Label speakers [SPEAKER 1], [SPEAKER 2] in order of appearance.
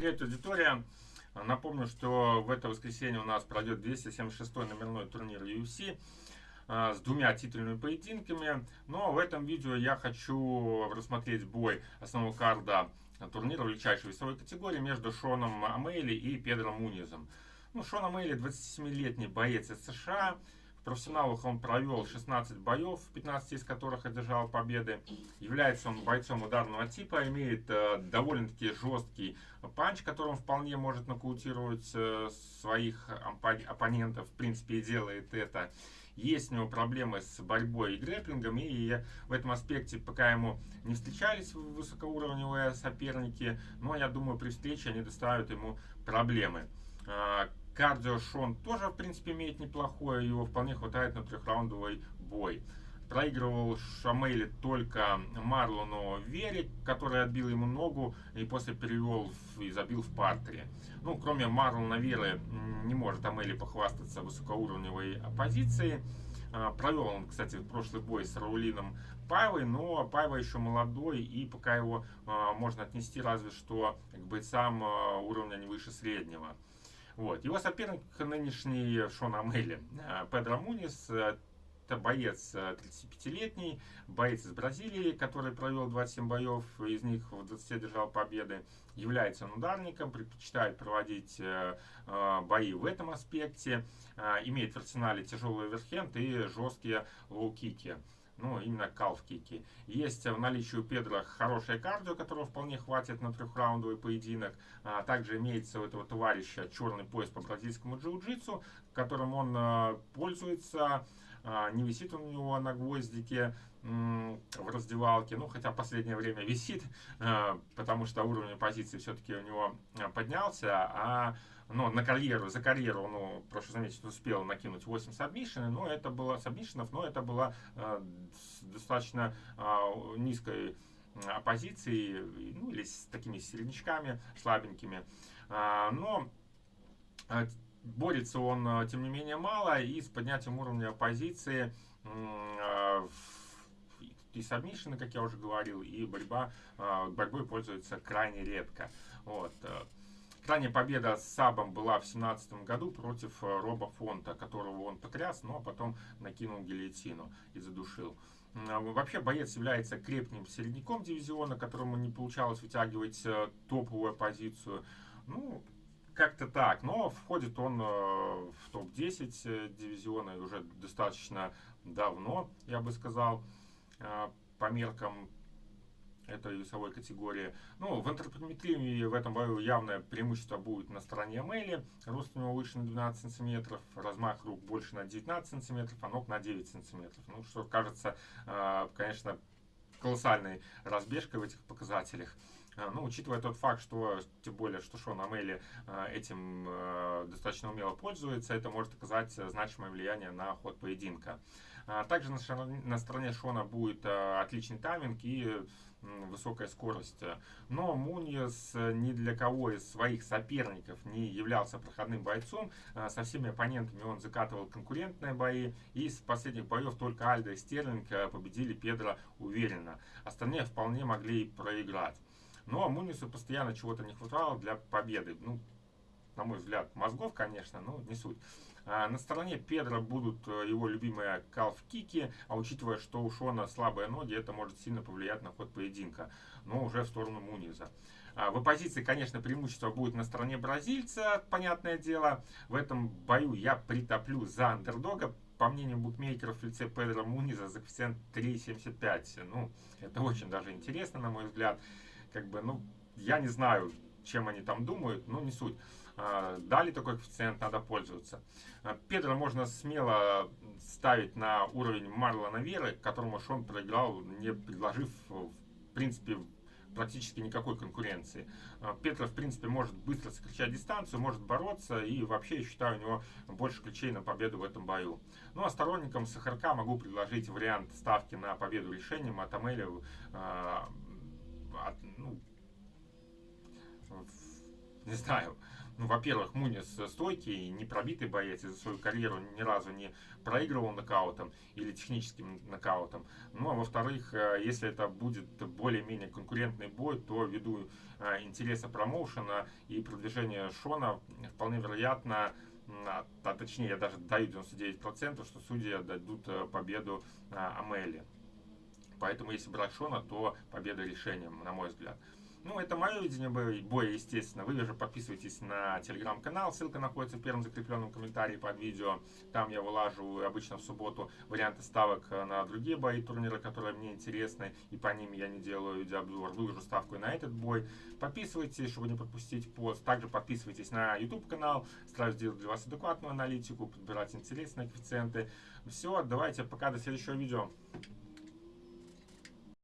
[SPEAKER 1] Привет, аудитория! Напомню, что в это воскресенье у нас пройдет 276-й номерной турнир UFC а, с двумя титульными поединками. Но в этом видео я хочу рассмотреть бой основного карда турнира величайшей весовой категории между Шоном Амейли и Педро Мунизом. Ну, Шон Амейли 27-летний боец из США, в профессионалах он провел 16 боев, 15 из которых одержал победы. Является он бойцом ударного типа, имеет э, довольно-таки жесткий панч, которым вполне может нокаутировать э, своих оппонентов. В принципе, и делает это. Есть у него проблемы с борьбой и грэплингом, и в этом аспекте пока ему не встречались высокоуровневые соперники, но я думаю, при встрече они доставят ему проблемы. Кардио Шон тоже, в принципе, имеет неплохое, его вполне хватает на трехраундовый бой. Проигрывал Шамейли только Марлону Вере, который отбил ему ногу и после перевел и забил в партере. Ну, кроме Марлона Веры, не может Амели похвастаться высокоуровневой оппозицией. А, провел он, кстати, прошлый бой с Раулином Павой, но Пава еще молодой, и пока его а, можно отнести разве что к бойцам а, уровня не выше среднего. Вот. Его соперник нынешний Шон Амели, э, Педро Мунис, э, это боец 35-летний, э, боец из Бразилии, который провел 27 боев, из них в 20 держал победы. Является он ударником, предпочитает проводить бои в этом аспекте. Имеет в арсенале тяжелый overhand и жесткие лоу-кики ну, именно калф-кики. Есть в наличии у Педро хорошее кардио, которого вполне хватит на трехраундовый поединок. А также имеется у этого товарища черный пояс по бразильскому джиу-джитсу, которым он а, пользуется. А, не висит он у него на гвоздике в раздевалке, ну, хотя последнее время висит, а, потому что уровень позиции все-таки у него поднялся, а но на карьеру, за карьеру, ну, прошу заметить, успел накинуть 8 сабмишенов, но это было сабмишенов, но это было э, достаточно э, низкой оппозиции, ну, или с такими середнячками слабенькими. А, но э, борется он, э, тем не менее, мало, и с поднятием уровня оппозиции э, и сабмишины, как я уже говорил, и борьба, борьбой пользуется крайне редко. Вот. Ранняя победа с Сабом была в 2017 году против э, Роба Фонта, которого он потряс, но потом накинул гильотину и задушил. Вообще боец является крепким середняком дивизиона, которому не получалось вытягивать э, топовую позицию. Ну, как-то так. Но входит он э, в топ-10 дивизиона уже достаточно давно, я бы сказал, по меркам этой весовой категории. Ну, в антропометрии в этом бою явное преимущество будет на стороне Мэйли. Рост у него выше на 12 сантиметров, размах рук больше на 19 сантиметров, а ног на 9 сантиметров. Ну, что кажется, э, конечно, колоссальной разбежкой в этих показателях. Э, ну, учитывая тот факт, что, тем более, что Шон Амели э, этим достаточно умело пользуется, это может оказать значимое влияние на ход поединка. Также на стороне Шона будет отличный тайминг и высокая скорость. Но Муньес ни для кого из своих соперников не являлся проходным бойцом. А, со всеми оппонентами он закатывал конкурентные бои. И из последних боев только Альдо и Стерлинг а, победили Педро уверенно. Остальные вполне могли проиграть. Но Мунису постоянно чего-то не хватало для победы. Ну, на мой взгляд, мозгов, конечно, но не суть. А на стороне Педро будут э, его любимые калф-кики, а учитывая, что у Шона слабые ноги, это может сильно повлиять на ход поединка, но уже в сторону Муниза. А в оппозиции, конечно, преимущество будет на стороне бразильца, понятное дело. В этом бою я притоплю за андердога, по мнению букмекеров, в лице Педро Муниза за коэффициент 3,75. Ну, это очень даже интересно, на мой взгляд. Как бы, ну, я не знаю, чем они там думают, но не суть. А, дали такой коэффициент, надо пользоваться. А, Педро можно смело ставить на уровень Марлона Веры, которому Шон проиграл, не предложив, в принципе, практически никакой конкуренции. А, Петра, в принципе, может быстро сокращать дистанцию, может бороться, и вообще, я считаю, у него больше ключей на победу в этом бою. Ну, а сторонникам Сахарка могу предложить вариант ставки на победу решением от Амели, э, от, ну, не знаю, ну, во-первых, Мунис стойкий, не пробитый боец, и за свою карьеру ни разу не проигрывал нокаутом или техническим нокаутом. Ну, а во-вторых, э, если это будет более-менее конкурентный бой, то ввиду э, интереса промоушена и продвижения Шона, вполне вероятно, а, а точнее, я даже даю 99%, что судьи дадут э, победу Амели. Поэтому, если брать Шона, то победа решением, на мой взгляд. Ну, это мое видение боя, естественно. Вы же подписывайтесь на телеграм-канал, ссылка находится в первом закрепленном комментарии под видео. Там я вылаживаю обычно в субботу варианты ставок на другие бои турнира, которые мне интересны, и по ним я не делаю видеообзор. Выложу ставку и на этот бой. Подписывайтесь, чтобы не пропустить пост. Также подписывайтесь на YouTube канал, стараюсь делать для вас адекватную аналитику, подбирать интересные коэффициенты. Все, давайте, пока, до следующего видео.